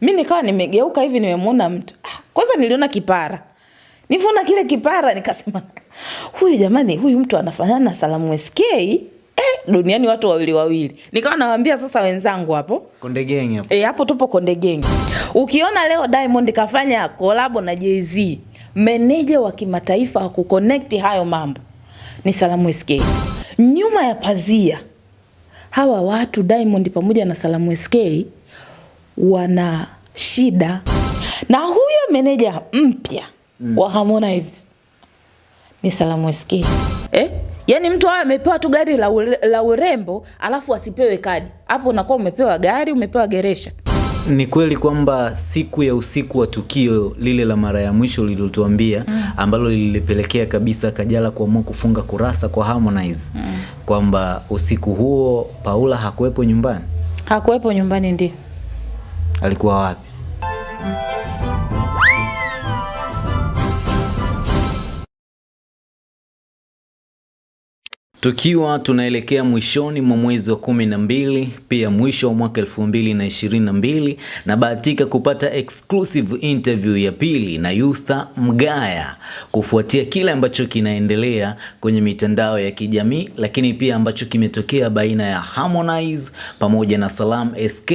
mi nikawa nimegeuka hivi nimemwona mtu Ah, kwanza niliona kipara Nivona kile kipara nikasema huyu jamani huyu mtu anafanana na salamu sk eh, duniani watu wawili wawili nikawa nawambia sasa wenzangu hapo Konde Gang hapo. E, hapo tupo Konde Gang. Ukiona leo Diamond kafanya kolabo na Jay-Z, meneja wa kimataifa wa kuconnect hayo mambo ni Salamu SK. Nyuma ya pazia hawa watu Diamond pamoja na Salamu SK wana shida na huyo meneja mpya mm. wa Harmonize ni Salamu SK. Eh? Yaani mtu awe amepewa tu gari la, ure, la urembo alafu asipewe kadi. Hapo unakuwa umepewa gari, umepewa geresha. Ni kweli kwamba siku ya usiku wa tukio lile la mara ya mwisho lililotuambia mm. ambalo lilipelekea kabisa Kajala kuamua kufunga kurasa kwa Harmonize mm. kwamba usiku huo Paula hakuwepo nyumbani, Hakuwepo nyumbani ndio. Alikuwa wapi? Tukiwa tunaelekea mwishoni mwa mwezi wa kumi na mbili pia mwisho wa mwaka elfu mbili na ishirini na mbili kupata exclusive interview ya pili na Yusta Mgaya kufuatia kile ambacho kinaendelea kwenye mitandao ya kijamii, lakini pia ambacho kimetokea baina ya Harmonize pamoja na Salam SK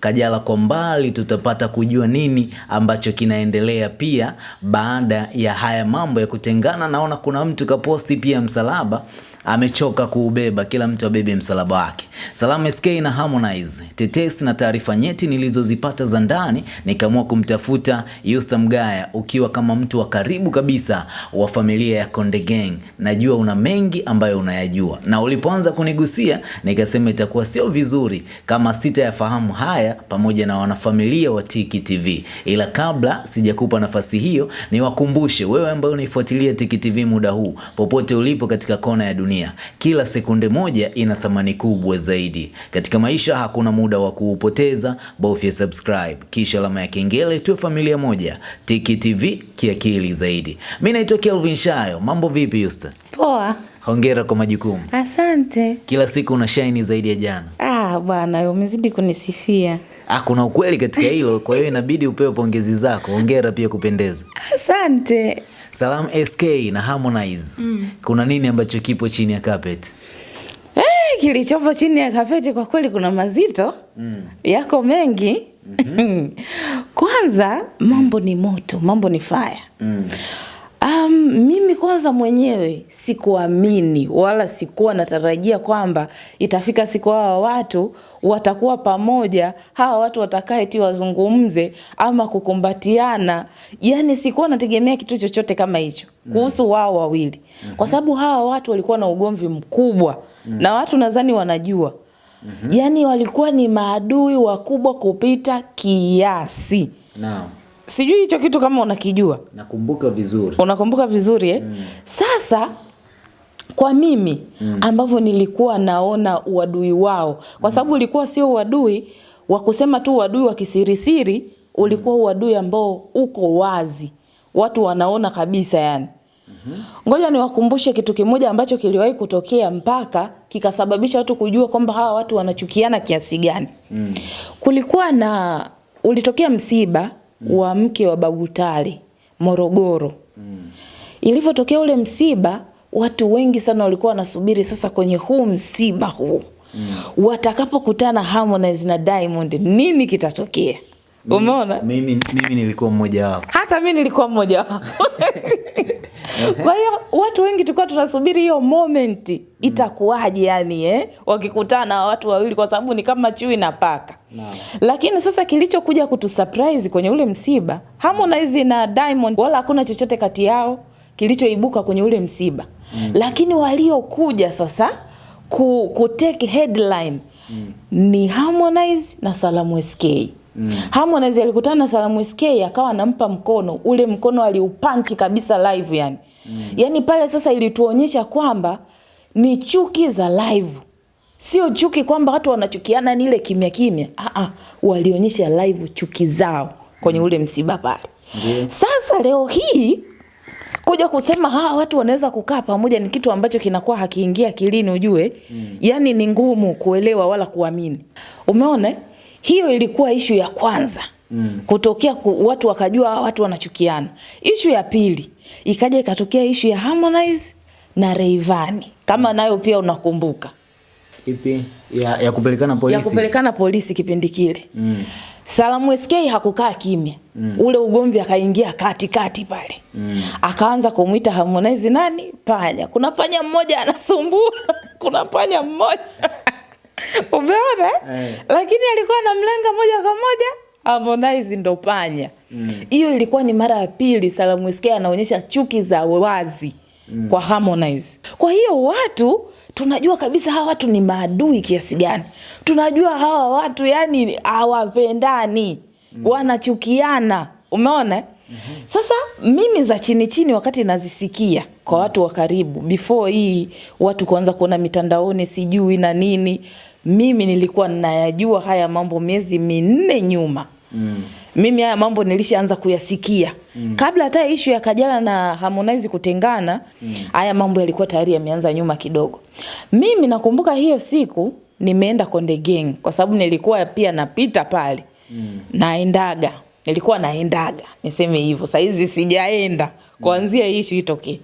Kajala. Kwa mbali tutapata kujua nini ambacho kinaendelea pia baada ya haya mambo ya kutengana. Naona kuna mtu kaposti pia msalaba amechoka kuubeba, kila mtu abebe msalaba wake. Salamu SK na Harmonize, tetesi na taarifa nyeti nilizozipata za ndani, nikaamua kumtafuta Yusta Mgaya, ukiwa kama mtu wa karibu kabisa wa familia ya Konde Gang. Najua una mengi ambayo unayajua, na ulipoanza kunigusia nikasema itakuwa sio vizuri kama sitayafahamu haya pamoja na wanafamilia wa Tiki TV. Ila kabla sijakupa nafasi hiyo, niwakumbushe wewe ambaye unaifuatilia Tiki TV muda huu, popote ulipo katika kona ya dunia, kila sekunde moja ina thamani kubwa zaidi katika maisha. Hakuna muda wa kuupoteza, bofya subscribe kisha alama ya kengele, tuwe familia moja. Tiki TV kiakili zaidi. Mimi naitwa Kelvin Shayo. Mambo vipi Yusta? Poa. Hongera kwa majukumu, Asante. kila siku una shine zaidi ya jana. Ah, bwana umezidi kunisifia. Ah, kuna ukweli katika hilo, kwa hiyo inabidi upewe pongezi zako. Hongera pia kupendeza. Asante. Salam SK na Harmonize, mm. kuna nini ambacho kipo chini ya carpet? Eh, kilichopo chini ya carpet kwa kweli kuna mazito mm. yako mengi mm-hmm. Kwanza mambo ni moto, mambo ni fire mm. Um, mimi kwanza mwenyewe sikuamini wala sikuwa natarajia kwamba itafika siku hawa watu watakuwa pamoja, hawa watu watakae ti wazungumze ama kukumbatiana. Yani sikuwa nategemea kitu chochote kama hicho kuhusu wao wawili, kwa sababu hawa watu walikuwa na ugomvi mkubwa na watu nadhani wanajua yani walikuwa ni maadui wakubwa kupita kiasi. Naam. Sijui hicho kitu kama unakijua Nakumbuka vizuri. unakumbuka vizuri eh? Mm. Sasa kwa mimi mm. ambavyo nilikuwa naona uadui wao, kwa sababu ulikuwa sio uadui wa kusema tu uadui wa kisirisiri, ulikuwa uadui ambao uko wazi, watu wanaona kabisa yani. Ngoja niwakumbushe kitu kimoja ambacho kiliwahi kutokea mpaka kikasababisha watu kujua kwamba hawa watu wanachukiana kiasi gani. Mm. Kulikuwa na ulitokea msiba mm. wa mke wa Babu Tale Morogoro. Ilivyotokea ule msiba, watu wengi sana walikuwa wanasubiri sasa kwenye huu msiba huu mm. watakapokutana Harmonize na Diamond nini kitatokea? Umeona? Mimi, mimi nilikuwa mmoja wao. hata mi nilikuwa mmoja wao kwa hiyo watu wengi tulikuwa tunasubiri hiyo moment itakuwaje yani eh? wakikutana watu wawili kwa sababu ni kama chui na paka No. lakini sasa kilichokuja kutusurprise kwenye ule msiba Harmonize na Diamond wala hakuna chochote kati yao kilichoibuka kwenye ule msiba mm. lakini waliokuja sasa ku, ku take headline mm. ni Harmonize na Salamu SK Mm. Harmonize alikutana na Salamu SK akawa anampa mkono, ule mkono aliupanchi kabisa live yani. Mm. Yaani pale sasa ilituonyesha kwamba ni chuki za live. Sio chuki kwamba watu wanachukiana ni ile kimya kimya. Ah ah, walionyesha live chuki zao kwenye ule msiba pale. mm. Sasa leo hii kuja kusema hawa watu wanaweza kukaa pamoja ni kitu ambacho kinakuwa hakiingia kilini ujue. Mm. yani ni ngumu kuelewa wala kuamini. Umeona? Hiyo ilikuwa ishu ya kwanza mm. kutokea ku, watu wakajua hawa watu wanachukiana. Ishu ya pili ikaja ikatokea ishu ya Harmonize na Rayvanny kama nayo pia unakumbuka Ipi? Ya, ya kupelekana polisi. ya kupelekana polisi kipindi kile mm. Salamu SK hakukaa kimya mm. ule ugomvi akaingia katikati pale mm. akaanza kumuita Harmonize nani panya, kuna panya mmoja anasumbua kuna panya mmoja umeona Eh. lakini alikuwa anamlenga moja kwa moja Harmonize ndo panya hiyo mm. ilikuwa ni mara ya pili Salamu SK anaonyesha chuki za wazi mm. kwa Harmonize kwa hiyo watu tunajua kabisa hawa watu ni maadui kiasi gani tunajua hawa watu yani hawapendani mm. wanachukiana umeona mm-hmm. sasa mimi za chini chini wakati nazisikia kwa watu wa karibu before hii watu kuanza kuona mitandaoni sijui na nini mimi nilikuwa nayajua haya mambo miezi minne nyuma mm. Mimi haya mambo nilishaanza kuyasikia. Mm. kabla hata ishu ya Kajala na Harmonize kutengana mm. haya mambo yalikuwa tayari yameanza nyuma kidogo. Mimi nakumbuka hiyo siku nimeenda Konde Gang kwa sababu nilikuwa pia napita pale. Mm. naendaga. Nilikuwa naendaga. Niseme hivyo. Saizi sijaenda. Kuanzia mm. ishu itokee.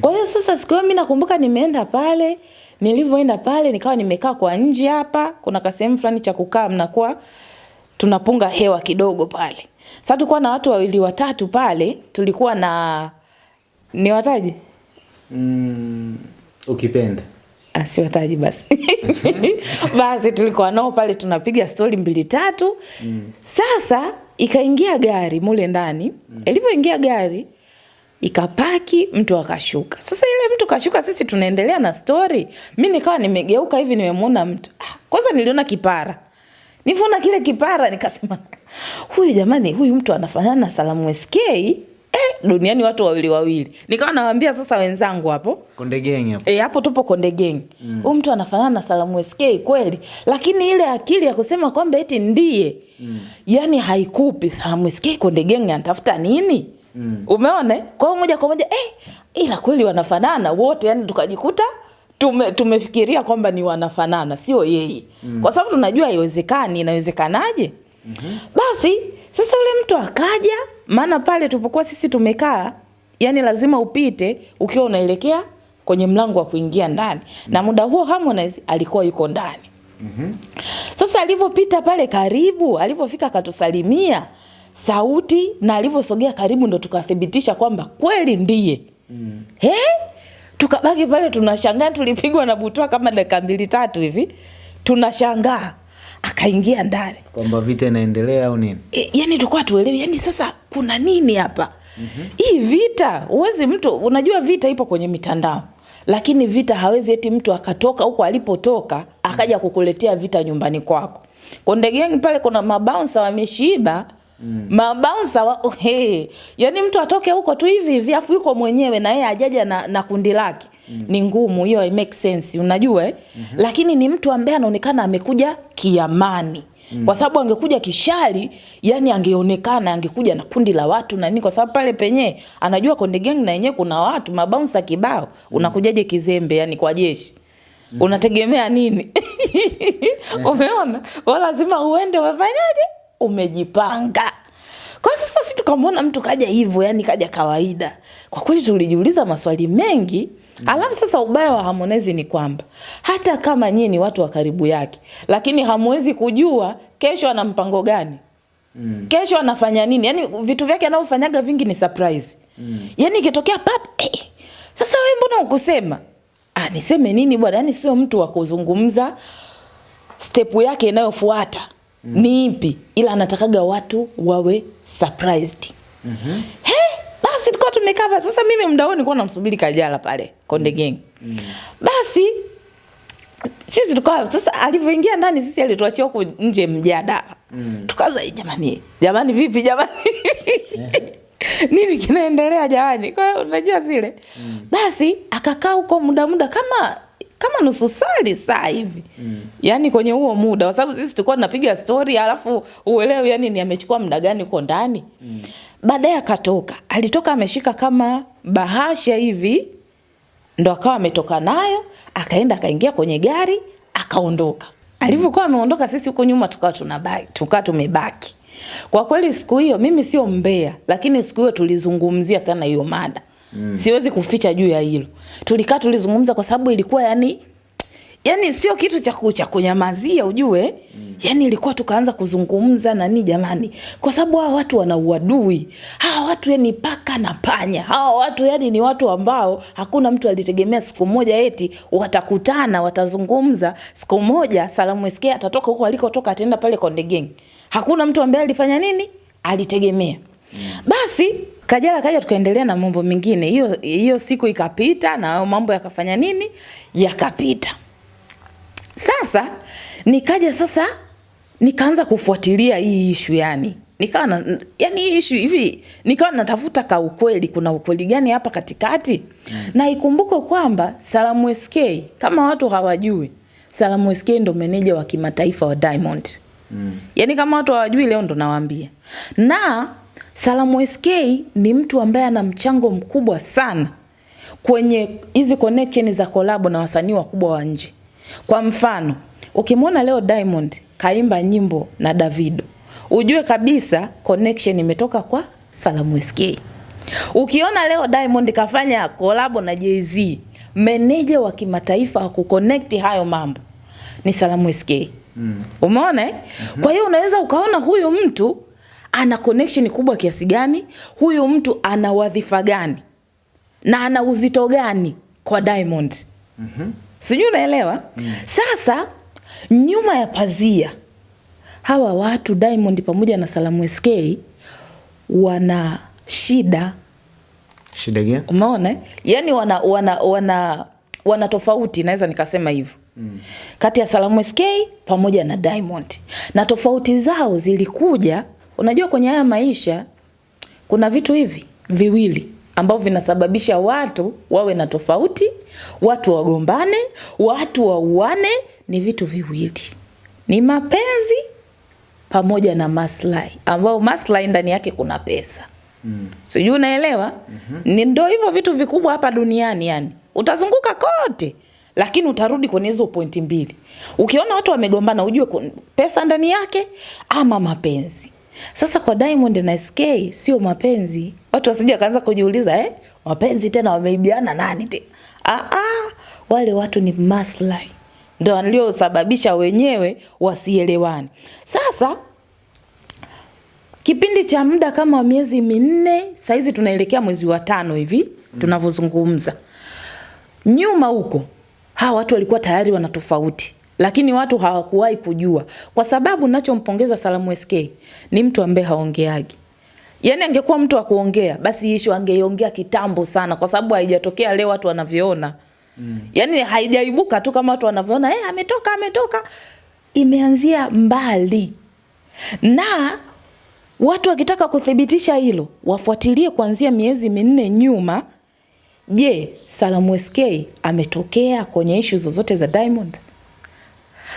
Kwa hiyo sasa siku hiyo mi nakumbuka nimeenda pale. Nilivyoenda pale nikawa nimekaa kwa nje hapa. Kuna kasehemu fulani cha kukaa mnakuwa tunapunga hewa kidogo pale. Sasa tulikuwa na watu wawili watatu pale tulikuwa na ni wataji? Mm, ukipenda. Ah, siwataji basi. Basi tulikuwa nao pale tunapiga stori mbili tatu. Mm. sasa ikaingia gari mule ndani. Mm. ilivyoingia gari ikapaki mtu akashuka. Sasa ile mtu kashuka sisi tunaendelea na stori mi nikawa nimegeuka hivi nimemwona mtu. Ah, kwanza niliona kipara nivyoona kile kipara nikasema huyu jamani huyu mtu anafanana na salamu sk eh, duniani watu wawili wawili nikawa nawambia sasa wenzangu hapo Konde Gang hapo. E, hapo tupo Konde Gang. Huyu mtu anafanana na Salamu SK kweli, lakini ile akili ya kusema kwamba eti ndiye mm. yani haikupi. Salamu SK Konde Gang anatafuta nini? Mm. Umeona? Kwa hiyo moja kwa moja eh, ila kweli wanafanana wote, yani tukajikuta tume, tumefikiria kwamba ni wanafanana, sio yeye mm. kwa sababu tunajua haiwezekani. Inawezekanaje? mm-hmm. Basi sasa ule mtu akaja, maana pale tulipokuwa sisi tumekaa, yani lazima upite ukiwa unaelekea kwenye mlango wa kuingia ndani mm. -hmm. na muda huo Harmonize alikuwa yuko ndani mm-hmm. Sasa alivyopita pale karibu, alivyofika akatusalimia sauti, na alivyosogea karibu ndo tukathibitisha kwamba kweli ndiye mm. -hmm. He? Tukabaki pale tunashangaa, tulipigwa na butwa kama dakika mbili tatu hivi, tunashangaa. Akaingia ndani. Kwamba vita inaendelea au nini? e, yani tulikuwa tuelewi yani sasa kuna nini hapa? Mm-hmm. hii vita huwezi mtu unajua vita ipo kwenye mitandao. Lakini vita hawezi eti mtu akatoka huko alipotoka akaja kukuletea vita nyumbani kwako. Konde Gang pale kuna mabaunsa wameshiba Mm. Mabansa wa, hey. Yaani mtu atoke huko tu hivi hivi afu yuko mwenyewe na yeye ajaja na, na kundi lake mm. ni ngumu hiyo make sense unajua eh? mm-hmm. lakini ni mtu ambaye anaonekana amekuja kiamani Mm. kwa sababu angekuja kishali, yani angeonekana angekuja na kundi la watu na nini kwa sababu pale penye anajua Konde Gang na yenyewe kuna watu mabansa kibao Mm. unakujaje kizembe yani kwa jeshi mm. unategemea nini umeona kwa lazima uende umefanyaje umejipanga. Kwa sasa si tukamwona mtu kaja hivyo yani kaja kawaida. Kwa kweli tulijiuliza maswali mengi mm. alafu sasa ubaya wa Harmonize ni kwamba hata kama nyie ni watu wa karibu yake lakini hamwezi kujua kesho ana mpango gani? Mm. kesho anafanya nini? Yaani vitu vyake anavyofanyaga vingi ni surprise. Mm. Yaani ikitokea pap eh, sasa wewe mbona ukusema ah, niseme nini bwana? Yaani sio mtu wa kuzungumza step yake inayofuata mm. ni ipi ila anatakaga watu wawe surprised mm-hmm. Hey, basi tulikuwa tumekaa sasa mimi muda huo nilikuwa namsubiri Kajala pale Konde Gang mm. basi sisi tulikuwa sasa alivyoingia ndani sisi alituachia huko nje mjadala mm. tukaza jamani jamani vipi jamani nini kinaendelea jamani kwa hiyo unajua zile mm. basi akakaa huko muda muda kama kama nusu sali saa hivi mm. yani kwenye huo muda kwa sababu sisi tulikuwa tunapiga stori alafu uelewe yani ni amechukua muda gani huko ndani mm. baadaye akatoka alitoka ameshika kama bahasha hivi ndo akawa ametoka nayo akaenda akaingia kwenye gari akaondoka alivyokuwa ameondoka sisi huko nyuma tukawa tunabaki tukawa tumebaki Kwa kweli siku hiyo mimi sio mbea, lakini siku hiyo tulizungumzia sana hiyo mada. Mm. Siwezi kuficha juu ya hilo. Tulikaa tulizungumza kwa sababu ilikuwa yani yani sio kitu cha cha kunyamazia ujue? Mm. yani ilikuwa tukaanza kuzungumza nani jamani? Kwa sababu hawa watu wana uadui. Hawa watu yani paka na panya. Hawa watu yani ni watu ambao hakuna mtu alitegemea siku moja eti watakutana watazungumza. Siku moja Salamu SK atatoka huko alikotoka ataenda pale Konde Gang. Hakuna mtu ambaye alifanya nini? Alitegemea. Mm. basi Kajala kaja tukaendelea na mambo mengine. Hiyo hiyo siku ikapita na mambo yakafanya nini? Yakapita. Sasa nikaja sasa nikaanza kufuatilia hii ishu yani. Nikawa na, yani hii ishu hivi nikawa natafuta ka ukweli kuna ukweli gani hapa katikati? Mm. na ikumbuke kwamba Salamu SK kama watu hawajui Salamu SK ndo meneja wa kimataifa wa Diamond. Mm. yani kama watu hawajui leo ndo nawaambia. Na Salamu SK ni mtu ambaye ana mchango mkubwa sana kwenye hizi connection za kolabo na wasanii wakubwa wa nje kwa mfano, ukimwona leo Diamond kaimba nyimbo na Davido, ujue kabisa connection imetoka kwa Salamu SK. Ukiona leo Diamond kafanya kolabo na Jay-Z, meneja wa kimataifa wa kuconnect hayo mambo ni Salamu SK. Mm. Umeona? Mm -hmm. Kwa hiyo unaweza ukaona huyu mtu ana connection kubwa kiasi gani, huyu mtu ana wadhifa gani na ana uzito gani kwa Diamond. Mm -hmm. Sijui unaelewa? Mm. Sasa nyuma ya pazia hawa watu Diamond pamoja na Salamu SK wana shida. Shida gani? Umeona? Yaani wana wana wana wana tofauti naweza nikasema hivyo. Mm. Kati ya Salamu SK pamoja na Diamond. Na tofauti zao zilikuja, unajua kwenye haya maisha kuna vitu hivi viwili ambavyo vinasababisha watu wawe na tofauti, watu wagombane, watu wauane. Ni vitu viwili, ni mapenzi pamoja na maslahi, ambao maslahi ndani yake kuna pesa mm. Sijui unaelewa? mm -hmm. Ni ndo hivyo vitu vikubwa hapa duniani, yani utazunguka kote lakini utarudi kwenye hizo pointi mbili. Ukiona watu wamegombana, ujue pesa ndani yake ama mapenzi. Sasa kwa Diamond na SK sio mapenzi. Watu wasije wakaanza kujiuliza eh, mapenzi tena wameibiana nani tena? Ah ah, wale watu ni maslahi. Ndio waliosababisha wenyewe wasielewani. Sasa kipindi cha muda kama miezi minne, saizi tunaelekea mwezi wa tano hivi mm. tunavyozungumza. Nyuma huko hawa watu walikuwa tayari wana tofauti lakini watu hawakuwahi kujua, kwa sababu nachompongeza Salamu SK ni mtu ambaye haongeagi. Yani angekuwa mtu wa kuongea, basi ishu angeiongea kitambo sana, kwa sababu haijatokea leo watu wanavyoona. Mm. Yani haijaibuka tu kama watu wanavyoona, eh, ametoka ametoka. Imeanzia mbali, na watu wakitaka kuthibitisha hilo wafuatilie kuanzia miezi minne nyuma. Je, Salamu SK ametokea kwenye ishu zozote za Diamond?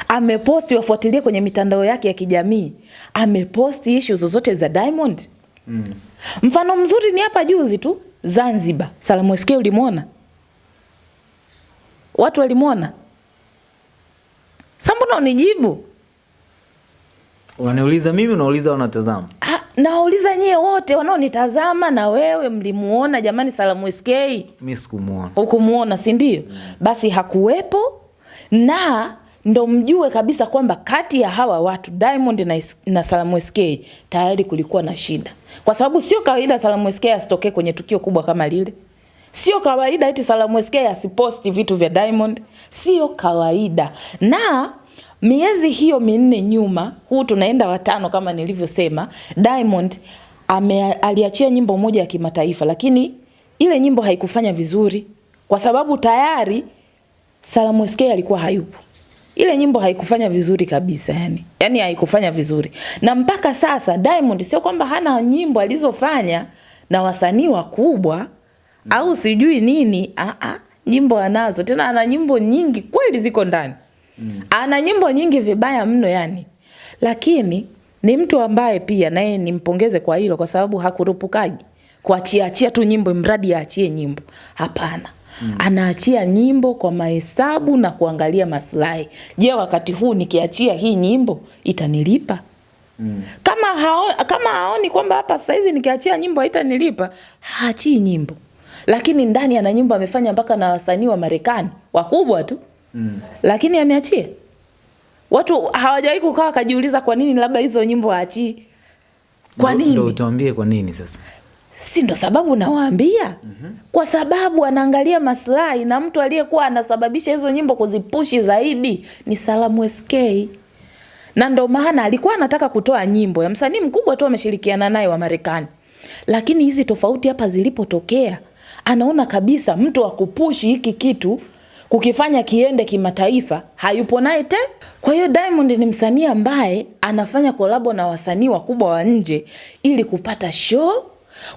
Ameposti, wafuatilie kwenye mitandao yake ya kijamii, ameposti ishu zozote za Diamond. Mm. Mfano mzuri ni hapa juzi tu Zanzibar, Salamu SK ulimwona? Watu walimwona? Sambona unijibu? Unaniuliza mimi, unauliza wanatazama? Nawauliza nyie wote wanaonitazama na wewe mlimuona jamani Salamu SK? Mimi sikumuona. Hukumuona, si ndio? Mm. Basi hakuwepo na ndo mjue kabisa kwamba kati ya hawa watu Diamond na, na Salamu SK tayari kulikuwa na shida, kwa sababu sio kawaida Salamu SK asitokee kwenye tukio kubwa kama lile. Sio kawaida eti Salamu SK asiposti vitu vya Diamond, sio kawaida. Na miezi hiyo minne nyuma, huu tunaenda watano kama nilivyosema, Diamond ame, aliachia nyimbo moja ya kimataifa, lakini ile nyimbo haikufanya vizuri kwa sababu tayari Salamu SK alikuwa hayupo ile nyimbo haikufanya vizuri kabisa yani. Yani haikufanya vizuri. Na mpaka sasa Diamond sio kwamba hana nyimbo alizofanya na wasanii wakubwa au sijui nini. Ah ah, nyimbo anazo. Tena ana nyimbo nyingi kweli ziko ndani. Mm. Ana nyimbo nyingi vibaya mno yani. Lakini ni mtu ambaye pia naye nimpongeze kwa hilo kwa sababu hakurupukaji kuachia achia tu nyimbo mradi aachie nyimbo. Hapana mm. anaachia nyimbo kwa mahesabu na kuangalia maslahi. Je, wakati huu nikiachia hii nyimbo itanilipa? mm. kama hao, kama haoni kwamba hapa sasa hizi nikiachia nyimbo haitanilipa haachii nyimbo lakini ndani ana nyimbo amefanya mpaka na wasanii wa Marekani wakubwa tu mm. lakini ameachia watu hawajawahi kukaa wakajiuliza kwa nini labda hizo nyimbo haachii kwa nini Ndio utuambie kwa nini sasa. Si ndo sababu nawaambia mm-hmm. kwa sababu anaangalia maslahi na mtu aliyekuwa anasababisha hizo nyimbo kuzipushi zaidi ni Salamu SK na ndo maana alikuwa anataka kutoa nyimbo ya msanii mkubwa tu ameshirikiana naye wa Marekani, lakini hizi tofauti hapa zilipotokea, anaona kabisa mtu wa kupushi hiki kitu kukifanya kiende kimataifa hayupo naye te. Kwa hiyo Diamond ni msanii ambaye anafanya kolabo na wasanii wakubwa wa nje ili kupata show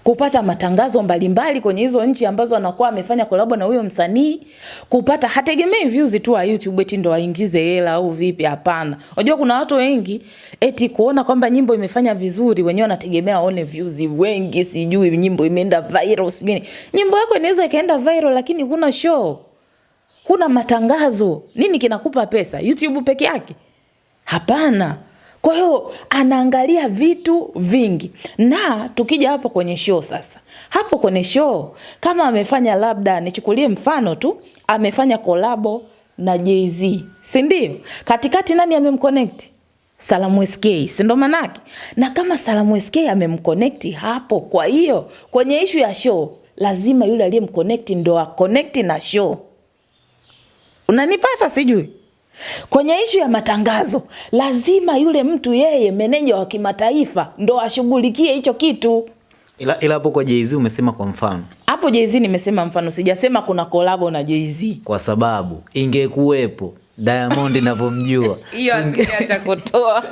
kupata matangazo mbalimbali kwenye hizo nchi ambazo anakuwa amefanya kolabo na huyo msanii, kupata hategemei views tu wa YouTube eti ndo aingize hela au vipi. Hapana, unajua kuna watu wengi eti kuona kwamba nyimbo imefanya vizuri, wenyewe wanategemea aone views wengi, sijui nyimbo imeenda viral, sijui. Nyimbo yako inaweza ikaenda viral, lakini huna show, huna matangazo. Nini kinakupa pesa? YouTube peke yake? Hapana. Kwa hiyo anaangalia vitu vingi, na tukija hapo kwenye show sasa, hapo kwenye show kama amefanya labda, nichukulie mfano tu, amefanya kolabo na Jay-Z, si ndio? Katikati nani amemconnect? Salamu SK, si ndo manake? Na kama Salamu SK amemconnect hapo, kwa hiyo kwenye ishu ya show lazima yule aliyemconnect ndo aconnect na show. Unanipata sijui? Kwenye ishu ya matangazo lazima yule mtu yeye meneja wa kimataifa ndo ashughulikie hicho kitu. Ila ila hapo kwa Jay-Z umesema kwa mfano, Hapo Jay-Z nimesema mfano, sijasema kuna kolabo na Jay-Z. kwa sababu ingekuwepo Diamond navyomjua Hiyo asiacha kutoa.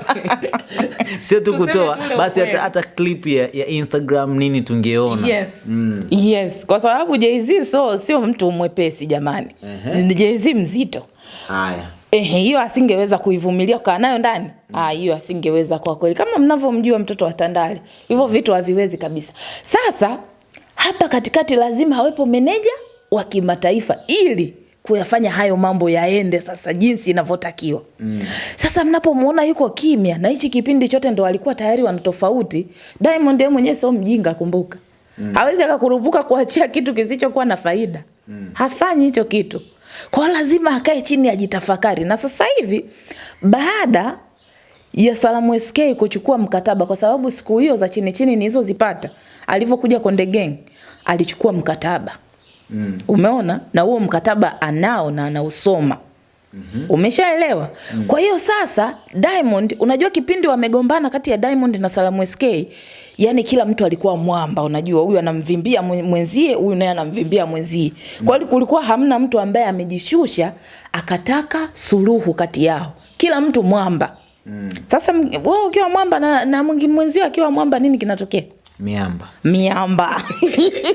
sio tu kutoa basi hata, hata clip ya, ya Instagram nini tungeona Yes. Mm. Yes, kwa sababu Jay-Z so sio mtu mwepesi jamani. Ni Jay-Z mzito. haya Ehe, hiyo asingeweza kuivumilia kukaa nayo ndani. Ah, hiyo asingeweza kwa kweli, kama mnavyomjua mtoto wa Tandale, hivyo vitu haviwezi kabisa. Sasa hapa katikati lazima awepo meneja wa kimataifa ili kuyafanya hayo mambo yaende sasa jinsi inavyotakiwa. Mm. Sasa mnapomwona yuko kimya na hichi kipindi chote ndo alikuwa tayari wana tofauti. Diamond yeye mwenyewe sio mjinga, kumbuka. Mm. Hawezi akakurupuka kuachia kitu kisichokuwa na faida. Mm. Hafanyi hicho kitu. Kwa lazima akae chini ajitafakari. Na sasa hivi baada ya Salamu SK kuchukua mkataba, kwa sababu siku hiyo za chini chini nilizozipata, alivyokuja Konde Gang alichukua mkataba mm. Umeona, na huo mkataba anao na anausoma mm-hmm. Umeshaelewa? mm. Kwa hiyo sasa Diamond, unajua kipindi wamegombana kati ya Diamond na Salamu SK, yani kila mtu alikuwa mwamba, unajua huyu anamvimbia mwenzie, huyu naye anamvimbia mwenzie. Kwa hiyo kulikuwa hamna mtu ambaye amejishusha akataka suluhu kati yao, kila mtu mwamba. Mm. Sasa wewe ukiwa mwamba na, na mwenzio akiwa mwamba, nini kinatokea? miamba. Miamba.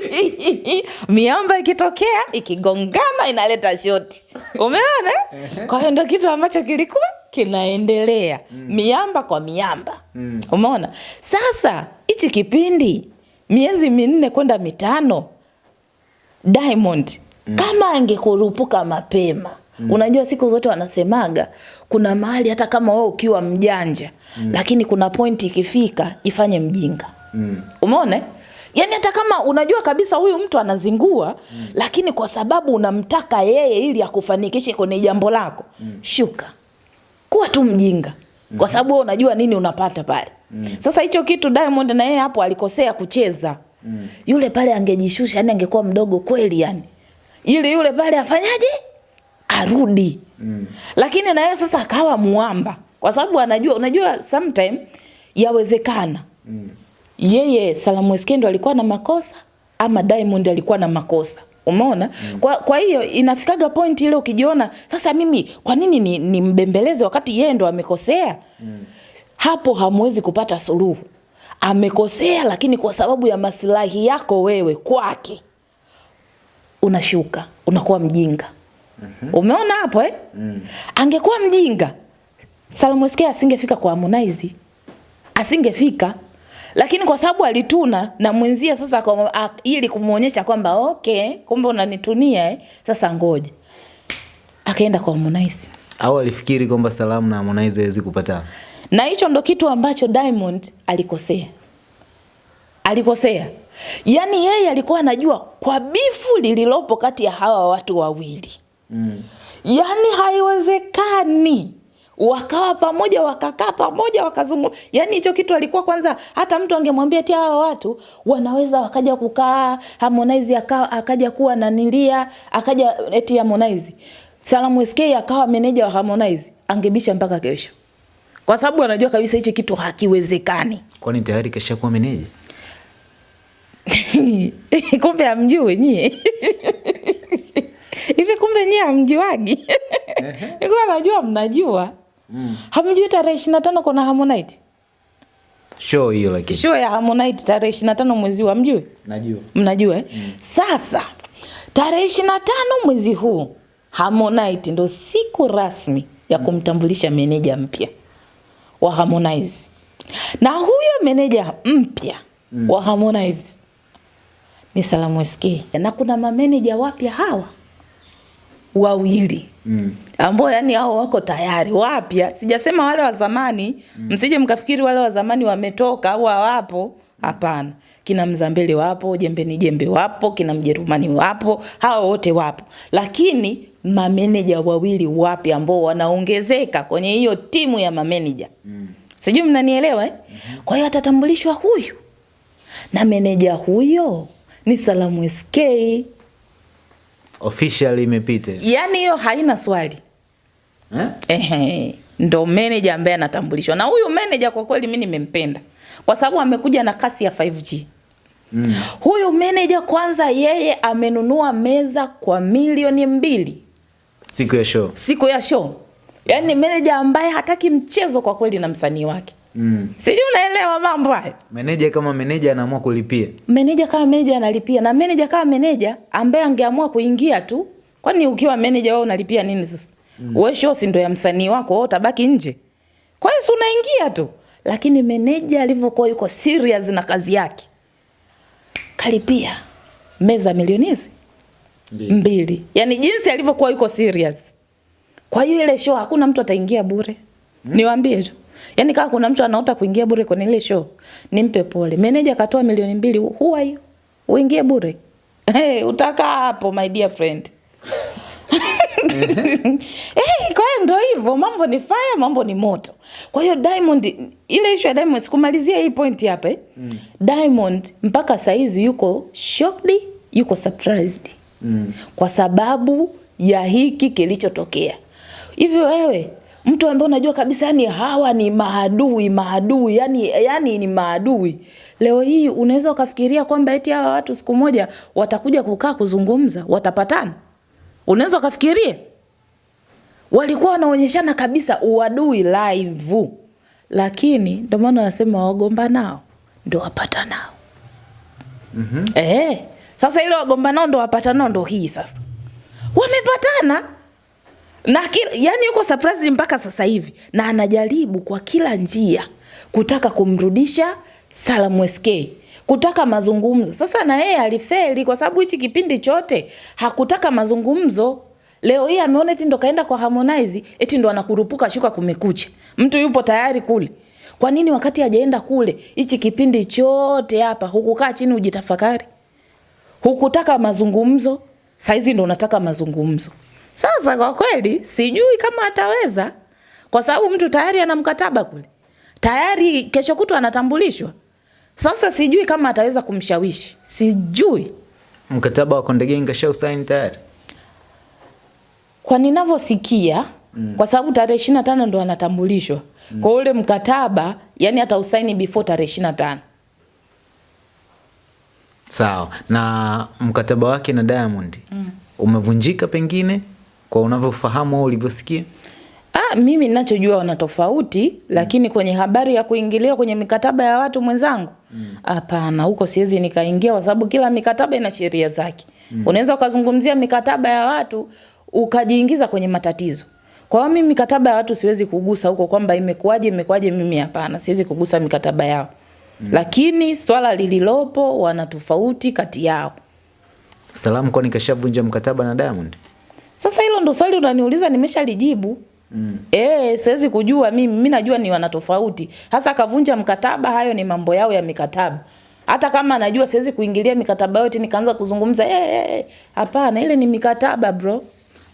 Miamba ikitokea ikigongana inaleta shoti. Umeona? Kwa hiyo ndo kitu ambacho kilikuwa kinaendelea. Miamba kwa miamba. Umeona? Sasa hichi kipindi miezi minne kwenda mitano diamond mm. kama angekurupuka mapema Mm. unajua siku zote wanasemaga kuna mahali hata kama wewe ukiwa mjanja mm. lakini kuna point ikifika ifanye mjinga umeona yani yaani hata kama unajua kabisa huyu mtu anazingua mm. lakini kwa sababu unamtaka yeye ili akufanikishe kwenye jambo lako mm. shuka kuwa tu mjinga kwa sababu wewe unajua nini unapata pale mm. sasa hicho kitu diamond na yeye hapo alikosea kucheza mm. yule pale angejishusha yani angekuwa mdogo kweli yani ili yule pale afanyaje arudi mm. lakini na yeye sasa akawa muamba kwa sababu anajua unajua sometime yawezekana mm. yeye Salamu Eskendo alikuwa na makosa ama Diamond alikuwa na makosa umeona mm. kwa, kwa hiyo inafikaga point ile ukijiona sasa mimi kwa nini ni, ni mbembeleze wakati yeye ndo amekosea mm. hapo hamwezi kupata suluhu amekosea lakini kwa sababu ya maslahi yako wewe kwake unashuka unakuwa mjinga mm-hmm. umeona hapo eh? mm. angekuwa mjinga Salamu asingefika kwa Harmonize asingefika lakini kwa sababu alituna na mwenzia sasa kwa, a, ili kumuonyesha kwamba okay kumbe unanitunia eh? sasa ngoja akaenda kwa Harmonize au alifikiri kwamba Salamu na Harmonize hawezi kupatana na hicho ndo kitu ambacho Diamond alikosea, alikosea. Yaani yeye alikuwa anajua kwa bifu lililopo kati ya hawa watu wawili mm. Yaani haiwezekani wakawa pamoja wakakaa pamoja wakazungu yani hicho kitu alikuwa kwanza, hata mtu angemwambia ti hawa watu wanaweza wakaja kukaa, Harmonize akawa akaja kuwa nanilia, akaja eti Harmonize Salamu SK akawa meneja wa Harmonize, angebisha mpaka kesho, kwa sababu anajua kabisa hichi kitu hakiwezekani. Kwani tayari kashakuwa meneja? kumbe hamjui nyie hivi, kumbe nyie hamjuagi? ikuwa najua mnajua. Mm. Hamjui tarehe ishirini na tano kuna Harmonite show hiyo, lakini show ya Harmonite tarehe ishirini na tano mwezi huu hamjui? Najua. Mnajua eh? Mm. Sasa tarehe ishirini na tano mwezi huu Harmonite ndo siku rasmi ya kumtambulisha meneja mpya wa Harmonize, na huyo meneja mpya mm. wa Harmonize ni Salamu SK, na kuna mameneja wapya hawa wawili mm. ambao yani hao wako tayari wapya, sijasema wale wa zamani mm. msije mkafikiri wale wa zamani wametoka au hawapo. Hapana, kina Mzambele wapo, Jembeni Jembe wapo, kina Mjerumani wapo, hao wote wapo, lakini mameneja wawili wapya ambao wanaongezeka kwenye hiyo timu ya mameneja mm. sijui mnanielewa eh? mm -hmm. Kwa hiyo atatambulishwa huyu na meneja huyo ni Salamu SK official imepita, Yaani hiyo haina swali eh? Ehe, ndo manager ambaye anatambulishwa na huyu manager Kwa kweli mimi nimempenda kwa sababu amekuja na kasi ya 5G. Mm. Huyu meneja kwanza, yeye amenunua meza kwa milioni mbili siku ya show, siku ya show. Yaani ni meneja ambaye hataki mchezo kwa kweli na msanii wake. Mm. Sijui unaelewa mambo haya. Meneja kama meneja anaamua kulipia. Meneja kama meneja analipia na meneja kama meneja ambaye angeamua kuingia tu. Kwani ukiwa meneja wewe unalipia nini sasa? Mm. Wewe show si ndo ya msanii wako, wewe utabaki nje. Kwa hiyo unaingia tu. Lakini meneja alivyokuwa yuko serious na kazi yake kalipia meza milioni hizi mbili. Yaani jinsi alivyokuwa yuko serious. Kwa hiyo ile show hakuna mtu ataingia bure. Mm. Niwaambie tu. Yaani kama kuna mtu anaota kuingia bure kwenye ile show, nimpe pole. Meneja katoa milioni mbili, who are you? Uingie bure. Hey, utaka hapo my dear friend. hey, kwa hiyo ndo hivyo, mambo ni fire, mambo ni moto. Kwa hiyo Diamond, ile issue ya Diamond sikumalizia hii point hapa eh. Mm. Diamond mpaka saizi yuko shocked, yuko surprised. Mm. Kwa sababu ya hiki kilichotokea. Hivyo wewe mtu ambaye unajua kabisa yani hawa ni maadui maadui yani, yani ni maadui. Leo hii unaweza ukafikiria kwamba eti hawa watu siku moja watakuja kukaa kuzungumza watapatana? Unaweza ukafikiria walikuwa wanaonyeshana kabisa uadui live. Lakini ndio maana wanasema wagomba nao ndo wapata nao mm-hmm. eh, sasa ile wagomba nao ndo wapata nao ndo hii sasa. Wamepatana na kila, yani yuko surprise mpaka sasa hivi na anajaribu kwa kila njia kutaka kumrudisha Salamu SK kutaka mazungumzo. Sasa na yeye alifeli kwa sababu hichi kipindi chote hakutaka mazungumzo. Leo hii ameona eti ndo kaenda kwa Harmonize, eti ndo anakurupuka shuka kumekucha. Mtu yupo tayari kule. Kwa nini wakati hajaenda kule hichi kipindi chote hapa hukukaa chini ujitafakari? Hukutaka mazungumzo, saizi ndo unataka mazungumzo. Sasa kwa kweli sijui kama ataweza, kwa sababu mtu tayari ana mkataba kule, tayari kesho kutwa anatambulishwa. Sasa sijui kama ataweza kumshawishi, sijui. Mkataba wa Konde Gang usaini tayari, kwa ninavyosikia mm. kwa sababu tarehe ishirini na tano ndo anatambulishwa mm. kwa ule mkataba, yani atausaini before tarehe ishirini na tano. Sawa. Na mkataba wake na Diamond mm. umevunjika pengine kwa unavyofahamu au ulivyosikia? Ah, mimi ninachojua wana tofauti mm. lakini kwenye habari ya kuingilia kwenye mikataba ya watu mwenzangu hapana, mm. huko siwezi nikaingia kwa sababu kila mikataba ina sheria zake. Mm. Unaweza ukazungumzia mikataba ya watu ukajiingiza kwenye matatizo. Kwa hiyo mimi mikataba ya watu siwezi kugusa huko kwamba imekuwaje imekuwaje, mimi hapana, siwezi kugusa mikataba yao. Mm. Lakini swala lililopo wana tofauti kati yao. Salamu kwani kashavunja mkataba na Diamond? Sasa hilo ndo swali unaniuliza, nimeshalijibu. Mm. Eh, siwezi kujua mimi, mimi najua ni wana tofauti. Hasa kavunja mkataba, hayo ni mambo yao ya mikataba. Hata kama najua siwezi kuingilia mikataba yote nikaanza kuzungumza eh, eh, hapana, ile ni mikataba bro.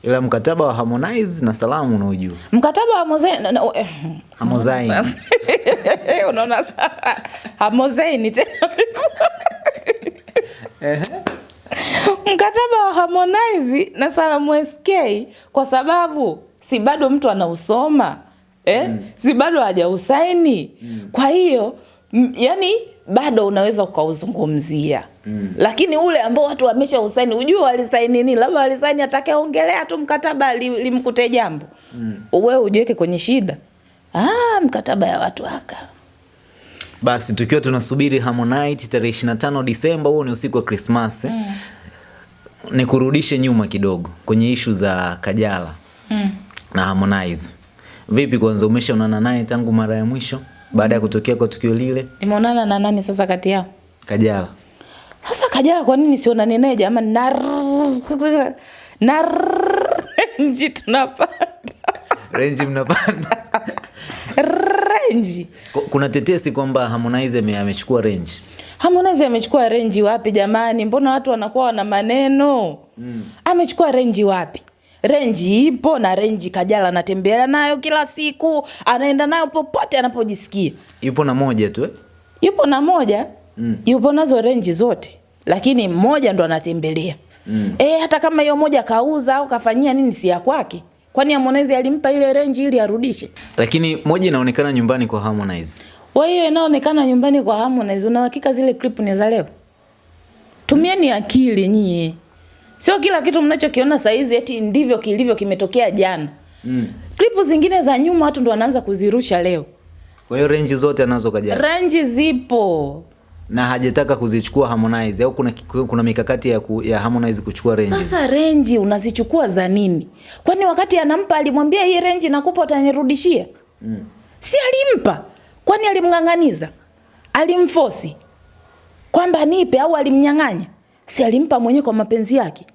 Ila mkataba wa Harmonize na Salamu unaojua. Mkataba wa Mozaini na- na- eh, Harmonize. unaona sasa Harmonize tena mkataba wa Harmonize na Salamu SK kwa sababu si bado mtu anausoma eh? mm. si bado hajausaini mm. kwa hiyo yani bado unaweza ukauzungumzia mm. lakini ule ambao watu wamesha usaini ujue walisaini nini labda walisaini atakayeongelea tu mkataba limkute li- jambo mm. wewe ujiweke kwenye shida ah, mkataba ya watu haka Basi tukiwa tunasubiri Harmonize tarehe 25 Disemba, huo ni usiku wa Christmas. Eh? Nikurudishe nyuma kidogo kwenye ishu za Kajala mm. na Harmonize. Vipi kwanza, umeshaonana naye tangu mara ya mwisho baada ya kutokea kwa tukio lile? nimeonana na nani sasa kati yao Kajala Sasa Kajala kwa nini sionane naye jamani? Nar nar renji tunapanda renji mnapanda. renji. Kuna tetesi kwamba Harmonize amechukua renji. Harmonize amechukua renji wapi jamani? Mbona watu wanakuwa wana maneno mm. Amechukua renji wapi? Renji ipo na renji Kajala anatembea nayo kila siku, anaenda nayo popote anapojisikia. Yupo na moja tu eh? Yupo na moja mm. yupo nazo renji zote, lakini mmoja ndo anatembelea mm. E, hata kama hiyo moja kauza au kafanyia nini, si ya kwake. Kwani Harmonize alimpa ile range ili arudishe? Lakini moja inaonekana nyumbani kwa Harmonize. Kwa hiyo inaonekana nyumbani kwa Harmonize, una hakika zile clip ni za leo? Tumieni akili nyie, sio kila kitu mnachokiona saizi eti ndivyo kilivyo kimetokea jana. Mm. Klipu zingine za nyuma watu ndo wanaanza kuzirusha leo. Kwa hiyo range zote anazo kajana. Range zipo, na hajataka kuzichukua Harmonize au kuna, kuna mikakati ya, ku, ya Harmonize kuchukua renji. Sasa renji unazichukua za nini? Kwani wakati anampa alimwambia hii renji nakupa utanirudishia? Mm. Si alimpa? Kwani alimng'ang'aniza? Alimfosi kwamba nipe au alimnyang'anya? Si alimpa mwenyewe kwa mapenzi yake?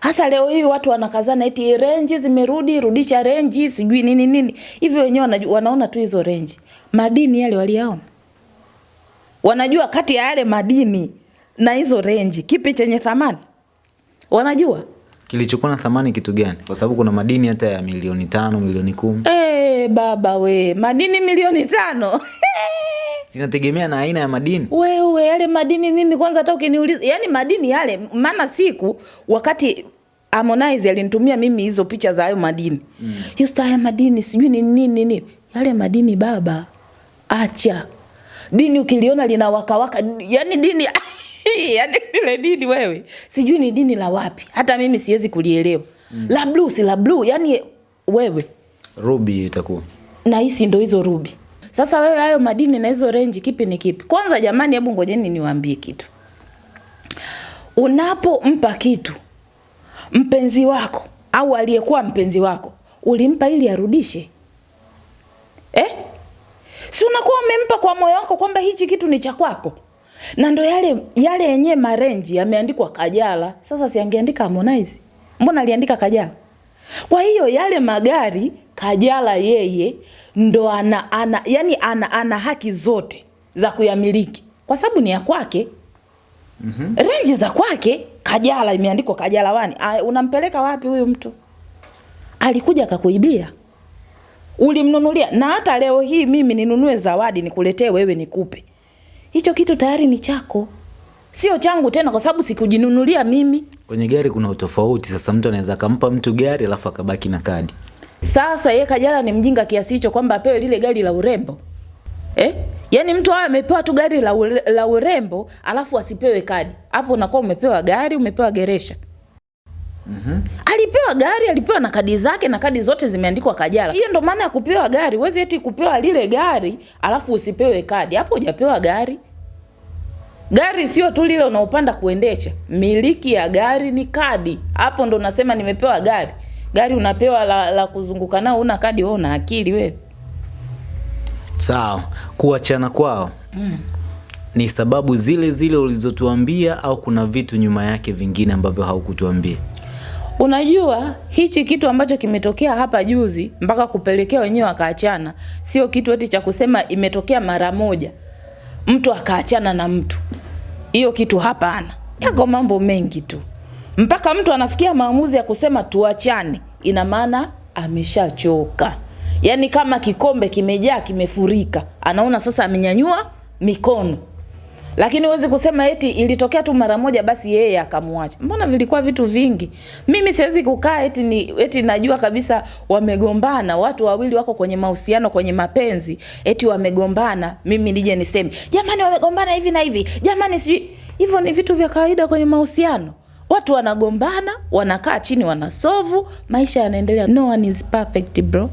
Hasa leo hii watu wanakazana eti renji zimerudi, rudisha renji, sijui nini nini. Hivyo wenyewe wanaona tu hizo renji. Madini yale waliyaona. Wanajua kati ya yale madini na hizo renji kipi chenye thamani? Wanajua? Kilichokuwa na thamani kitu gani? Kwa sababu kuna madini hata ya milioni tano, milioni kumi. Eh, baba we, madini milioni tano. inategemea na aina ya madini. Wewe yale madini mimi kwanza hata ukiniuliza, yani madini yale maana siku wakati Harmonize alinitumia mimi hizo picha za hayo madini. Mm. Yusta haya madini sijui ni nini nini. Yale madini baba. Acha. Dini ukiliona lina wakawaka, yani dini yani ile dini wewe. Sijui ni dini la wapi. Hata mimi siwezi kulielewa. Mm. La blue si la blue, yani wewe Ruby itakuwa. na hisi ndo hizo rubi. Sasa wewe hayo madini na hizo renji kipi ni kipi? Kwanza jamani, hebu ngojeni niwaambie kitu. Unapompa kitu mpenzi wako au aliyekuwa mpenzi wako, ulimpa ili arudishe eh? Si unakuwa umempa kwa moyo wako kwamba hichi kitu ni cha kwako, na ndo yale yale yenyewe marenji yameandikwa Kajala. Sasa si angeandika Harmonize? Mbona aliandika Kajala? Kwa hiyo yale magari Kajala yeye ndo ana, ana yani ana, ana haki zote za kuyamiliki kwa sababu ni ya kwake. Mm-hmm. Renji za kwake Kajala imeandikwa Kajala wani. Unampeleka wapi huyu mtu? Alikuja akakuibia. Ulimnunulia na hata leo hii mimi ninunue zawadi nikuletee wewe nikupe. Hicho kitu tayari ni chako. Sio changu tena kwa sababu sikujinunulia mimi. Kwenye gari kuna utofauti. Sasa mtu anaweza akampa mtu gari alafu akabaki na kadi. Sasa ye Kajala ni mjinga kiasi hicho kwamba apewe lile gari la urembo eh? Yaani mtu awe amepewa tu gari la, ure, la urembo alafu asipewe kadi, hapo unakuwa umepewa gari, umepewa geresha. Mm-hmm. Alipewa gari, alipewa na kadi zake na kadi zote zimeandikwa Kajala. Hiyo ndo maana ya kupewa gari. Huwezi eti kupewa lile gari alafu usipewe kadi, hapo hujapewa gari. Gari sio tu lile unaopanda kuendesha, miliki ya gari ni kadi. Hapo ndo nasema nimepewa gari. Gari unapewa la, la kuzunguka nao, una kadi, wewe una akili wewe. Sawa, kuachana kwao mm. ni sababu zile zile ulizotuambia au kuna vitu nyuma yake vingine ambavyo haukutuambia? Unajua hichi kitu ambacho kimetokea hapa juzi mpaka kupelekea wenyewe wakaachana, sio kitu eti cha kusema imetokea mara moja mtu akaachana na mtu. Hiyo kitu hapana. Yako mambo mengi tu, mpaka mtu anafikia maamuzi ya kusema tuachane, ina maana ameshachoka. Yaani kama kikombe kimejaa kimefurika, anaona sasa amenyanyua mikono lakini huwezi kusema eti ilitokea tu mara moja basi yeye akamwacha. Mbona vilikuwa vitu vingi? Mimi siwezi kukaa eti ni eti najua kabisa wamegombana, watu wawili wako kwenye mahusiano, kwenye mapenzi, eti wamegombana, mimi nije niseme jamani, wamegombana hivi na hivi, jamani, sijui hivyo. Ni vitu vya kawaida kwenye mahusiano. Watu wanagombana, wanakaa chini, wanasovu, maisha yanaendelea. No one is perfect bro.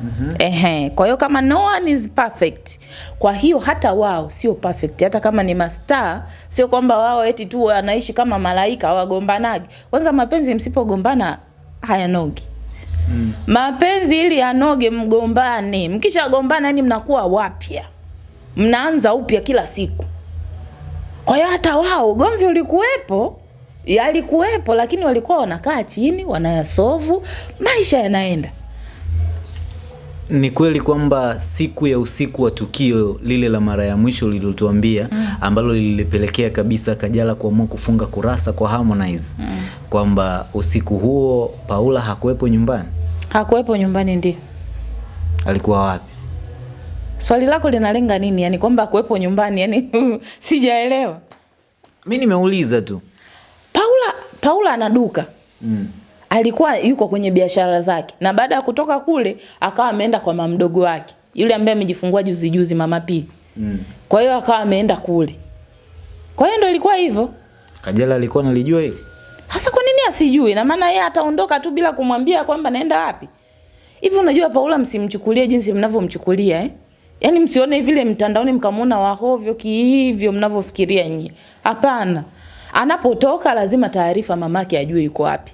Mm-hmm. Ehe, kwa hiyo kama no one is perfect, kwa hiyo hata wao sio perfect. Hata kama ni mastaa, sio kwamba wao eti tu wanaishi kama malaika wagombanage Kwanza mapenzi msipogombana hayanogi. Mm. Mapenzi ili yanoge mgombane. Mkishagombana yani mnakuwa wapya. Mnaanza upya kila siku. Kwa hiyo hata wao ugomvi ulikuwepo, yalikuwepo, lakini walikuwa wanakaa chini, wanayasovu, maisha yanaenda. Ni kweli kwamba siku ya usiku wa tukio lile la mara ya mwisho lililotuambia mm. ambalo lilipelekea kabisa Kajala kuamua kufunga kurasa kwa Harmonize mm. kwamba usiku huo Paula hakuwepo nyumbani. Hakuwepo nyumbani, ndio. Alikuwa wapi? Swali lako linalenga nini? Yani kwamba hakuwepo nyumbani, yani sijaelewa. Mi nimeuliza tu. Paula Paula ana duka Mm. Alikuwa yuko kwenye biashara zake, na baada ya kutoka kule akawa ameenda kwa mama mdogo wake yule ambaye amejifungua juzi juzi, mama P. Mm. Kwa hiyo akawa ameenda kule. Kwa hiyo ndo ilikuwa hivyo. Kajala alikuwa analijua hili? Hasa kwa nini asijui? Na maana yeye ataondoka tu bila kumwambia kwamba naenda wapi. Hivi unajua Paula, msimchukulie jinsi mnavyomchukulia eh? Yaani msione vile mtandaoni mkamuona wahovyo kihivyo mnavyofikiria nyinyi. Hapana. Anapotoka lazima taarifa mamake ajue yuko wapi.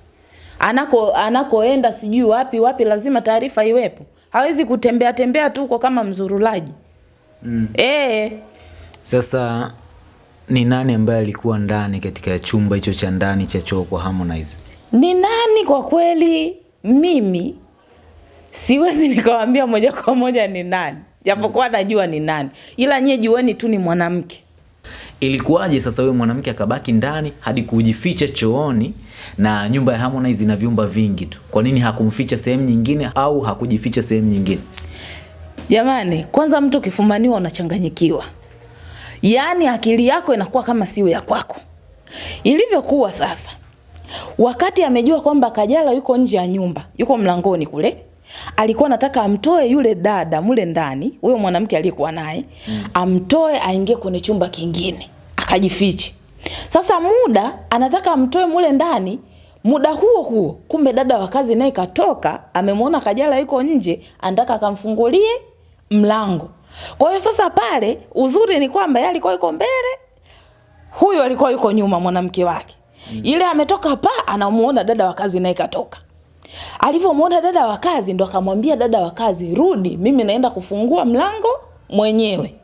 Anako anakoenda sijui wapi wapi, lazima taarifa iwepo. Hawezi kutembea tembea tu huko kama mzurulaji. Mm. E. Sasa ni nani ambaye alikuwa ndani katika chumba hicho cha ndani cha choo kwa Harmonize? ni nani kwa kweli? Mimi siwezi nikawambia moja kwa moja ni nani, japokuwa najua ni nani, ila nyie jueni tu ni mwanamke. Ilikuwaje sasa huyo mwanamke akabaki ndani hadi kujificha chooni na nyumba ya Harmonize ina vyumba vingi tu? Kwa nini hakumficha sehemu nyingine au hakujificha sehemu nyingine? Jamani, kwanza mtu ukifumaniwa unachanganyikiwa, yaani akili yako inakuwa kama siyo ya kwako. Ilivyokuwa sasa, wakati amejua kwamba Kajala yuko nje ya nyumba, yuko mlangoni kule, alikuwa anataka amtoe yule dada mule ndani, huyo mwanamke aliyekuwa naye mm. amtoe aingie kwenye chumba kingine akajifiche. Sasa muda anataka amtoe mule ndani, muda huo huo kumbe dada wa kazi naye katoka, amemwona Kajala yuko nje, anataka akamfungulie mlango. Kwa hiyo sasa pale uzuri ni kwamba yeye alikuwa yuko mbele, huyo alikuwa yuko nyuma mwanamke wake. Mm. Ile ametoka pa anamuona dada wa kazi naye katoka. Alivyomwona dada wa kazi ndo akamwambia dada wa kazi, rudi, mimi naenda kufungua mlango mwenyewe.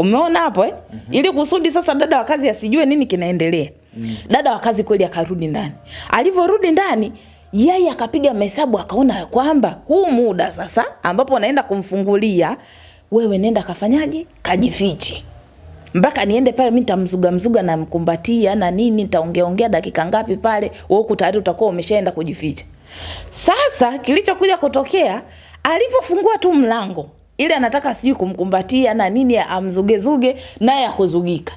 Umeona hapo eh? Mm-hmm. Ili kusudi sasa dada wa kazi asijue nini kinaendelea. Mm. Dada wa kazi kweli akarudi ndani. Alivyorudi ndani, yeye akapiga mahesabu akaona kwamba huu muda sasa ambapo naenda kumfungulia, wewe nenda kafanyaje? Kajifiche mpaka niende pale, mi nitamzuga mzuga na mkumbatia na nini, nitaongea ongea dakika ngapi pale, wewe huku tayari utakuwa umeshaenda kujificha. Sasa kilichokuja kutokea, alipofungua tu mlango ile anataka sijui kumkumbatia na nini, amzugezuge naye akuzugika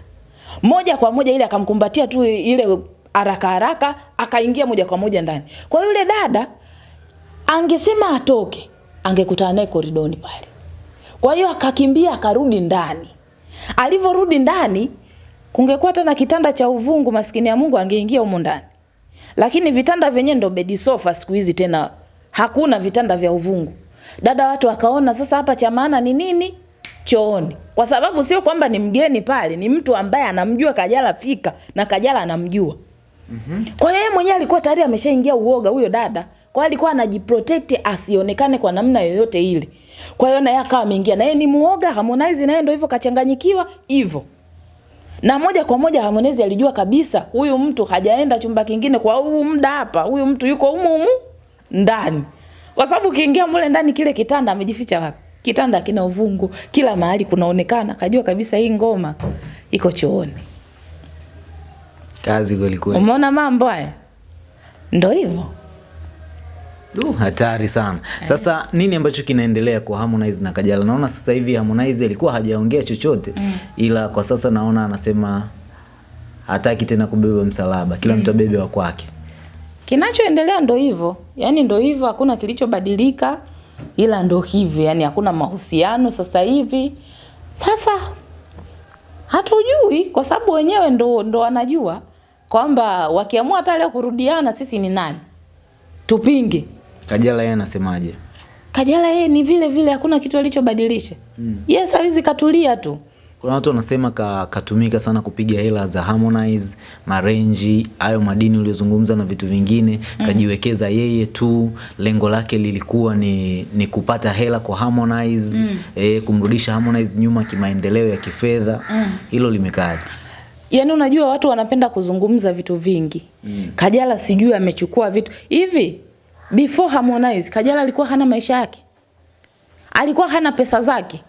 moja kwa moja, ile akamkumbatia tu ile haraka haraka, akaingia moja kwa moja ndani. Kwa yule dada angesema atoke, angekutana naye koridoni pale. Kwa hiyo akakimbia akarudi ndani. Alivyorudi ndani, kungekuwa tena kitanda cha uvungu, maskini ya Mungu angeingia humo ndani. Lakini vitanda vyenyewe ndo bedi sofa siku hizi tena hakuna vitanda vya uvungu. Dada watu wakaona sasa hapa cha maana ni nini? Chooni. Kwa sababu sio kwamba ni mgeni pale, ni mtu ambaye anamjua Kajala fika na Kajala anamjua. Mm-hmm. Kwa hiyo yeye mwenyewe alikuwa tayari ameshaingia uoga huyo dada. Kwa hiyo alikuwa anajiprotect asionekane kwa namna yoyote ile. Kwa hiyo naye akawa ameingia na yeye ni muoga, Harmonize naye ndio hivyo kachanganyikiwa hivyo. na moja kwa moja Harmonize alijua kabisa huyu mtu hajaenda chumba kingine kwa huu muda hapa, huyu mtu yuko humu humu ndani, kwa sababu ukiingia mule ndani, kile kitanda amejificha wapi? Kitanda kina uvungu, kila mahali kunaonekana, kajua kabisa hii ngoma iko chooni. Kazi kweli kweli. Umeona mambo haya, ndo hivyo. Du, hatari sana. Sasa nini ambacho kinaendelea kwa Harmonize na Kajala? Naona sasa hivi Harmonize alikuwa hajaongea chochote mm. ila kwa sasa naona anasema hataki tena kubeba msalaba, kila mtu mm. abebe wa kwake. Kinachoendelea ndo hivyo, yani ndo hivyo, hakuna kilichobadilika, ila ndo hivyo, yaani hakuna mahusiano sasa hivi. Sasa hatujui, kwa sababu wenyewe ndo, ndo wanajua kwamba wakiamua hata leo kurudiana, sisi ni nani tupinge? Kajala yeye anasemaje? Kajala yeye ni vile vile, hakuna kitu alichobadilisha. Mm. Yes, alizi katulia tu. Kuna watu wanasema ka, katumika sana kupiga hela za Harmonize, marenji, hayo madini uliozungumza na vitu vingine mm. kajiwekeza yeye tu, lengo lake lilikuwa ni, ni kupata hela kwa Harmonize mm. eh, kumrudisha Harmonize nyuma kimaendeleo ya kifedha mm. hilo limekaaje? Yaani unajua watu wanapenda kuzungumza vitu vingi. Mm. Kajala sijui amechukua vitu hivi. Before Harmonize, Kajala alikuwa hana maisha yake. Alikuwa hana pesa zake.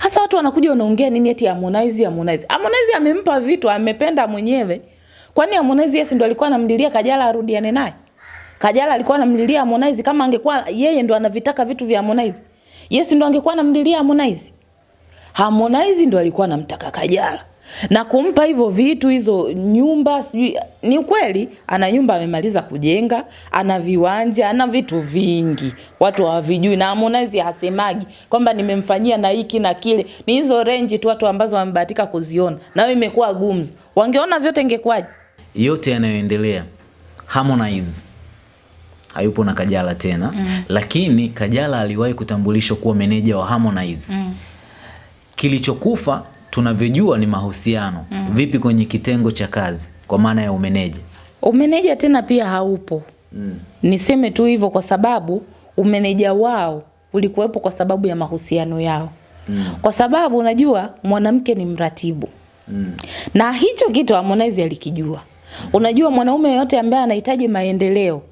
Hasa watu wanakuja wanaongea nini eti Harmonize Harmonize. Harmonize amempa vitu amependa mwenyewe. Kwani Harmonize yes ndo alikuwa anamlilia Kajala arudiane naye? Kajala alikuwa anamlilia Harmonize kama angekuwa yeye ndo anavitaka vitu vya Harmonize. Yes ndo angekuwa anamlilia Harmonize. Harmonize ndo alikuwa anamtaka Kajala na kumpa hivyo vitu hizo nyumba sijui ni ukweli ana nyumba amemaliza kujenga ana viwanja ana vitu vingi. Watu hawavijui na Harmonize hasemagi kwamba nimemfanyia na hiki na kile. Ni hizo range tu watu ambazo wamebahatika kuziona. Nayo imekuwa gumzo wangeona vyote ingekuwaje? Yote yanayoendelea Harmonize hayupo na Kajala tena. Mm. lakini Kajala aliwahi kutambulishwa kuwa meneja wa Harmonize. Mm. kilichokufa tunavyojua ni mahusiano mm. vipi kwenye kitengo cha kazi kwa maana ya umeneja umeneja tena pia haupo mm. niseme tu hivyo kwa sababu umeneja wao ulikuwepo kwa sababu ya mahusiano yao mm. kwa sababu unajua mwanamke ni mratibu mm. na hicho kitu Harmonize alikijua unajua mwanaume yote ambaye anahitaji maendeleo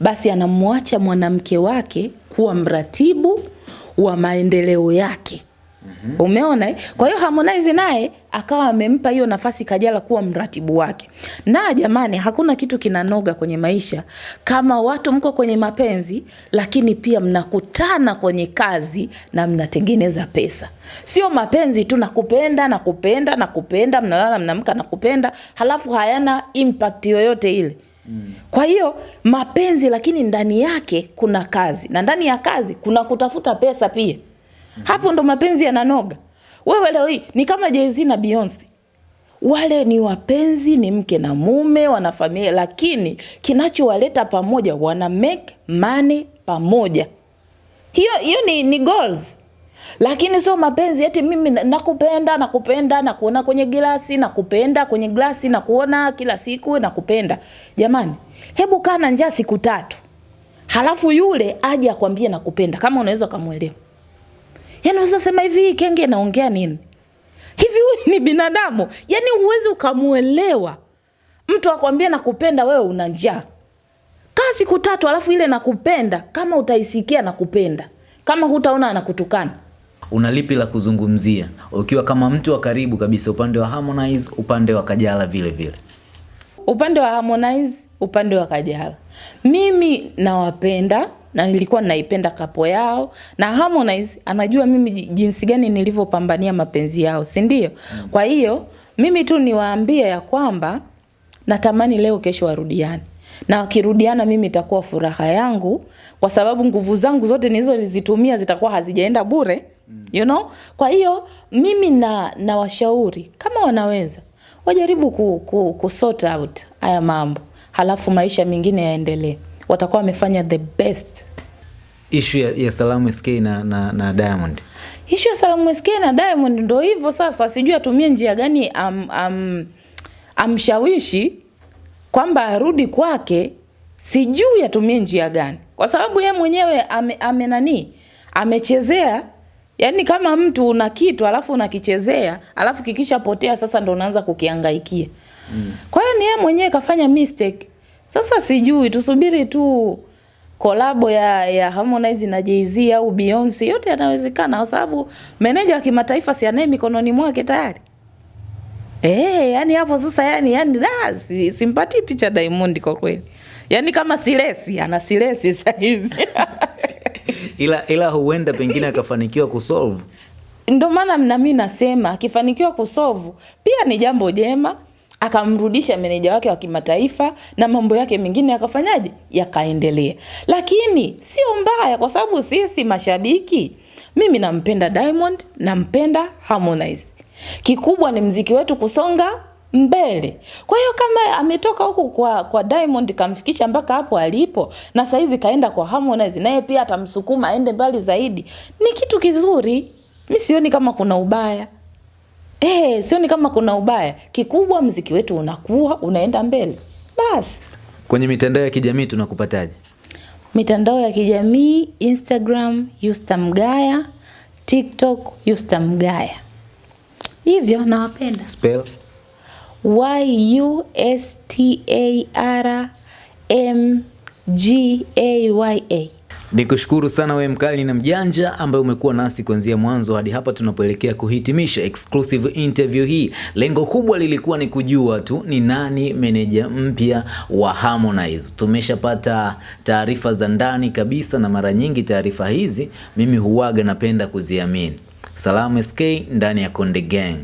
basi anamwacha mwanamke wake kuwa mratibu wa maendeleo yake Mm -hmm. Umeona eh? Kwa hiyo Harmonize naye akawa amempa hiyo nafasi Kajala kuwa mratibu wake. Na jamani, hakuna kitu kinanoga kwenye maisha kama watu mko kwenye mapenzi, lakini pia mnakutana kwenye kazi na mnatengeneza pesa. Sio mapenzi tu nakupenda nakupenda nakupenda, na kupenda, mnalala mnamka na kupenda, halafu hayana impact yoyote ile. Mm. Kwa hiyo mapenzi, lakini ndani yake kuna kazi na ndani ya kazi kuna kutafuta pesa pia. Hapo ndo mapenzi yananoga. Wewe leo hii ni kama Jay-Z na Beyonce. Wale ni wapenzi, ni mke na mume, wana familia, lakini kinachowaleta pamoja wana make money pamoja. Hiyo hiyo ni, ni goals. Lakini sio mapenzi eti mimi nakupenda nakupenda na kuona kwenye glasi nakupenda kwenye glasi na kuona kila siku nakupenda. Jamani, hebu kaa na njaa siku tatu. Halafu yule aje akwambie nakupenda kama unaweza kumuelewa. Yaani unaweza sema hivi kenge naongea nini? Hivi huyu ni binadamu? Yaani huwezi ukamuelewa. Mtu akwambia nakupenda wewe una njaa. Kaa siku tatu alafu ile nakupenda kama utaisikia nakupenda. Kama hutaona anakutukana. Una lipi la kuzungumzia ukiwa kama mtu wa karibu kabisa upande wa Harmonize, upande wa Kajala vile vile? Upande wa Harmonize, upande wa Kajala. Mimi nawapenda na nilikuwa naipenda kapo yao na Harmonize anajua mimi jinsi gani nilivyopambania mapenzi yao, si ndio? Mm. Kwa hiyo mimi tu niwaambie ya kwamba natamani leo kesho warudiane. Na wakirudiana mimi itakuwa furaha yangu kwa sababu nguvu zangu zote nilizozitumia zitakuwa hazijaenda bure. Mm. You know? Kwa hiyo mimi na na washauri kama wanaweza wajaribu ku, ku, ku sort out haya mambo. Halafu maisha mengine yaendelee watakuwa wamefanya the best. ishu ya, ya Salamu SK na, na, na Diamond. ishu ya Salamu SK na Diamond ndo hivyo sasa, sijui atumie njia gani am, am, amshawishi kwamba arudi kwake, sijui atumie njia gani, kwa sababu ye mwenyewe ame, ame nani amechezea Yaani kama mtu una kitu alafu unakichezea alafu kikishapotea sasa ndo unaanza kukiangaikia. Mm. Kwa hiyo ni yeye mwenyewe kafanya mistake. Sasa sijui tusubiri tu kolabo ya, ya Harmonize na Jay-Z au Beyonce yote yanawezekana kwa sababu meneja wa kimataifa si anaye mikononi mwake tayari. Eh, yani hapo sasa yani yani da si, simpatii picha Diamond kwa kweli. yani kama silesi ana silesi sasa hizi. ila ila huenda pengine akafanikiwa kusolve Ndio maana na mimi nasema akifanikiwa kusolve pia ni jambo jema, akamrudisha meneja wake wa kimataifa na mambo yake mengine yakafanyaje, yakaendelea. Lakini sio mbaya, kwa sababu sisi mashabiki, mimi nampenda Diamond, nampenda Harmonize. Kikubwa ni mziki wetu kusonga mbele. Kwa hiyo kama ametoka huku kwa, kwa Diamond kamfikisha mpaka hapo alipo, na saizi kaenda kwa Harmonize, naye pia atamsukuma aende mbali zaidi, ni kitu kizuri. Mi sioni kama kuna ubaya. Eh, sioni kama kuna ubaya. Kikubwa mziki wetu unakuwa unaenda mbele. Basi. kwenye mitandao ya kijamii tunakupataje Mitandao ya kijamii Instagram Yusta Mgaya, TikTok Yusta Mgaya. Hivyo nawapenda. spell Y U S T A R M G A Y A. Nikushukuru sana we mkali na mjanja ambaye umekuwa nasi kuanzia mwanzo hadi hapa tunapoelekea kuhitimisha exclusive interview hii. Lengo kubwa lilikuwa ni kujua tu ni nani meneja mpya wa Harmonize. Tumeshapata taarifa za ndani kabisa, na mara nyingi taarifa hizi mimi huwaga napenda kuziamini. Salamu SK ndani ya Konde Gang.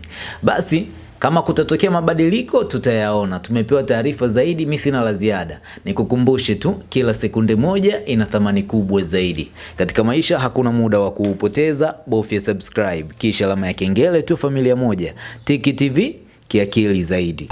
Basi kama kutatokea mabadiliko tutayaona. Tumepewa taarifa zaidi, mimi sina la ziada. Nikukumbushe tu, kila sekunde moja ina thamani kubwa zaidi katika maisha. Hakuna muda wa kuupoteza, bofya subscribe kisha alama ya kengele tu. Familia moja, Tiki TV kiakili zaidi.